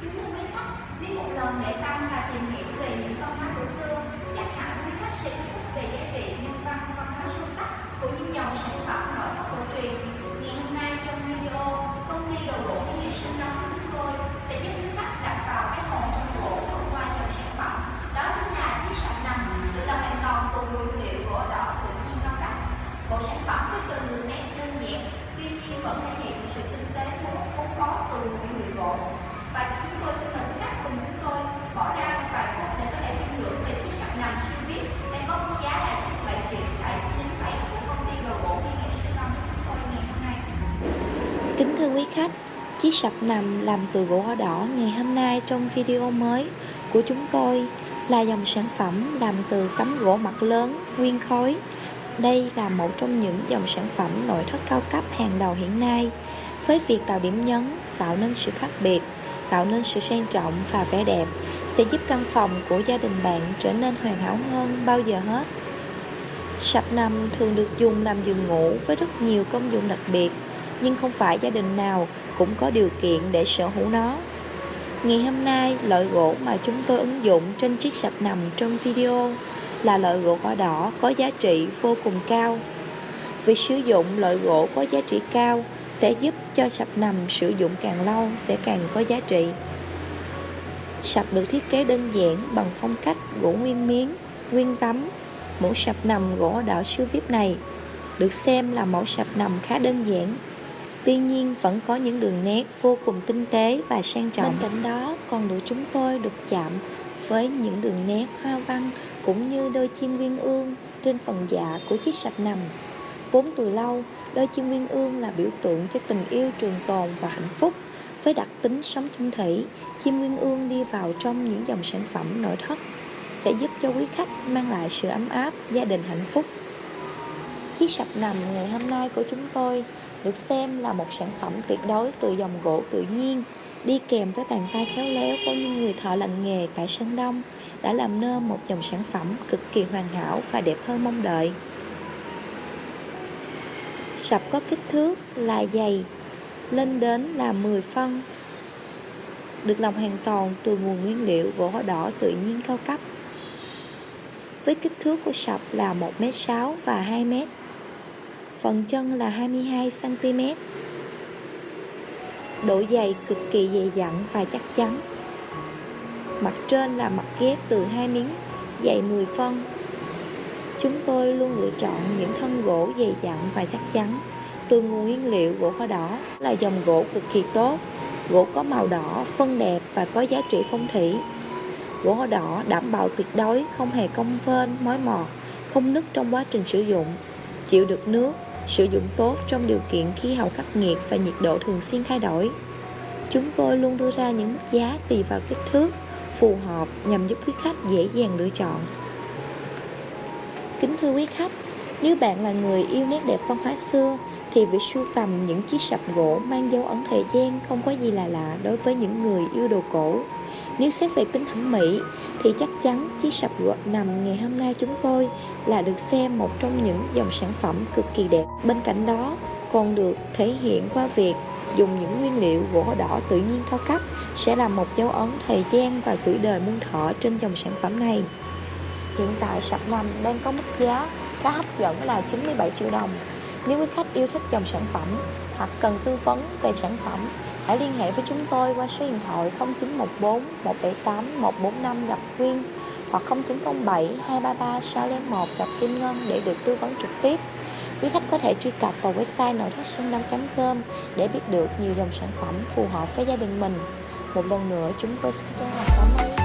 Kính thưa quý khách, đi một lần để tăng và tìm hiểu về những văn hóa cổ xưa, chắc hẳn quý khách sẽ biết về giá trị nhân văn văn hóa sâu sắc của những dòng sản phẩm nội thất cổ truyền. Ngày hôm nay trong video, công ty đồ gỗ mỹ nghệ sinh đó của chúng tôi sẽ giúp quý khách đặt vào cái hồn trong gỗ thông qua dòng sản phẩm đó chính là chiếc sạp nằm được làm hoàn toàn từ nguyên liệu gỗ đỏ tự nhiên cao cấp. Bộ sản phẩm với từng đường nét đơn giản, tuy nhiên vẫn thể hiện sự tinh tế của một vốn có từ nguyên liệu gỗ và chúng tôi xin mời quý khách cùng chúng tôi bỏ ra một vài phút để có thể tìm hiểu về chiếc sạc nằm siêu vip đang có mức giá là 97 triệu tại chín bảy của công ty đồ gỗ Mỹ Nghệ Sinh Long chúng tôi ngày hôm nay. Kính thưa quý khách, chiếc sập nằm làm từ gỗ đỏ ngày hôm nay trong video mới của chúng tôi là dòng sản phẩm làm từ tấm gỗ mặt lớn, nguyên khối. Đây là một trong những dòng sản phẩm nội thất cao cấp hàng đầu hiện nay với việc tạo điểm nhấn, tạo nên sự khác biệt, tạo nên sự sang trọng và vẻ đẹp sẽ giúp căn phòng của gia đình bạn trở nên hoàn hảo hơn bao giờ hết. Sập nằm thường được dùng làm giường ngủ với rất nhiều công dụng đặc biệt, nhưng không phải gia đình nào cũng có điều kiện để sở hữu nó. Ngày hôm nay, loại gỗ mà chúng tôi ứng dụng trên chiếc sập nằm trong video là loại gỗ cỏ đỏ có giá trị vô cùng cao. Việc sử dụng loại gỗ có giá trị cao sẽ giúp cho sập nằm sử dụng càng lâu sẽ càng có giá trị. Sập được thiết kế đơn giản bằng phong cách gỗ nguyên miếng, nguyên tấm. Mẫu sập nằm gỗ đỏ siêu vip này được xem là mẫu sập nằm khá đơn giản. Tuy nhiên vẫn có những đường nét vô cùng tinh tế và sang trọng. Bên cạnh đó còn được chúng tôi được chạm với những đường nét hoa văn cũng như đôi chim nguyên ương trên phần dạ của chiếc sập nằm. Vốn từ lâu, đôi chim nguyên ương là biểu tượng cho tình yêu trường tồn và hạnh phúc. Với đặc tính sống chung thủy, chim nguyên ương đi vào trong những dòng sản phẩm nội thất sẽ giúp cho quý khách mang lại sự ấm áp, gia đình hạnh phúc. Chiếc sập nằm ngày hôm nay của chúng tôi được xem là một sản phẩm tuyệt đối từ dòng gỗ tự nhiên, đi kèm với bàn tay khéo léo của những người thợ lành nghề tại Sơn Đông đã làm nên một dòng sản phẩm cực kỳ hoàn hảo và đẹp hơn mong đợi. Sập có kích thước là dày, lên đến là 10 phân. Được làm hoàn toàn từ nguồn nguyên liệu gỗ đỏ tự nhiên cao cấp. Với kích thước của sập là 1m6 và 2m phần chân là 22cm độ dày cực kỳ dày dặn và chắc chắn. Mặt trên là mặt ghép từ hai miếng, dày 10 phân. Chúng tôi luôn lựa chọn những thân gỗ dày dặn và chắc chắn. Từ nguồn nguyên liệu gỗ hoa đỏ là dòng gỗ cực kỳ tốt. Gỗ có màu đỏ, phân đẹp và có giá trị phong thủy. Gỗ hoa đỏ đảm bảo tuyệt đối không hề cong vênh, mối mọt không nứt trong quá trình sử dụng. Chịu được nước, sử dụng tốt trong điều kiện khí hậu khắc nghiệt và nhiệt độ thường xuyên thay đổi. Chúng tôi luôn đưa ra những mức giá tùy vào kích thước phù hợp nhằm giúp quý khách dễ dàng lựa chọn. Kính thưa quý khách, nếu bạn là người yêu nét đẹp văn hóa xưa thì việc sưu tầm những chiếc sập gỗ mang dấu ấn thời gian không có gì là lạ đối với những người yêu đồ cổ. Nếu xét về tính thẩm mỹ thì chắc chắn chiếc sập gỗ nằm ngày hôm nay chúng tôi là được xem một trong những dòng sản phẩm cực kỳ đẹp. Bên cạnh đó còn được thể hiện qua việc dùng những nguyên liệu gỗ đỏ tự nhiên cao cấp sẽ là một dấu ấn thời gian và tuổi đời muôn thọ trên dòng sản phẩm này. Hiện tại sập nằm đang có mức giá khá hấp dẫn là 97 triệu đồng. Nếu quý khách yêu thích dòng sản phẩm hoặc cần tư vấn về sản phẩm, hãy liên hệ với chúng tôi qua số điện thoại 0914 178 145 gặp Quyên hoặc 0907 233 601 gặp Kim Ngân để được tư vấn trực tiếp. Quý khách có thể truy cập vào website nội thất sinh com để biết được nhiều dòng sản phẩm phù hợp với gia đình mình. Một lần nữa chúng tôi xin chân thành cảm ơn